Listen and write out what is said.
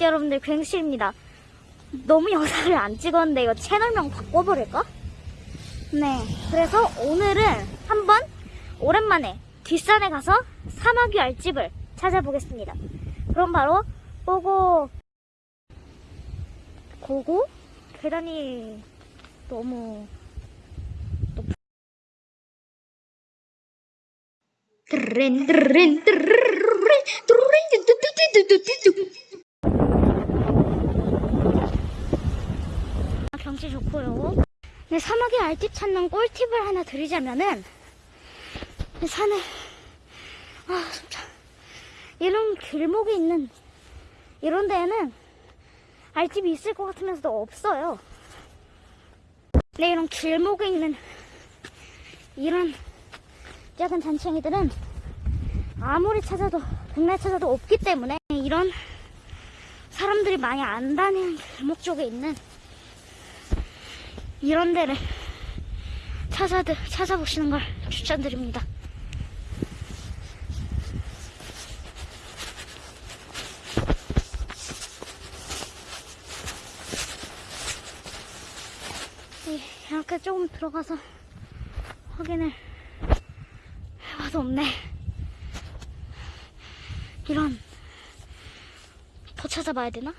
네, 여러분들 괭시입니다. 너무 영상을 안 찍었는데 이거 채널명 바꿔버릴까? 네 그래서 오늘은 한번 오랜만에 뒷산에 가서 사마귀 알집을 찾아보겠습니다. 그럼 바로 보고 고고 계단이 너무 높... 드렌 드렌 드르르 드르 진짜 좋고요. 네, 사막의 알집 찾는 꿀팁을 하나 드리자면은 산에 아 진짜. 이런 길목이 있는 이런 데에는 알집이 있을 것 같으면서도 없어요. 네 이런 길목에 있는 이런 작은 잔챙이들은 아무리 찾아도 백날 찾아도 없기 때문에 이런 사람들이 많이 안 다니는 길목 쪽에 있는 이런 데를 찾아, 찾아보시는 걸 추천드립니다. 네, 이렇게 조금 들어가서 확인을 해봐도 없네. 이런 더 찾아봐야 되나?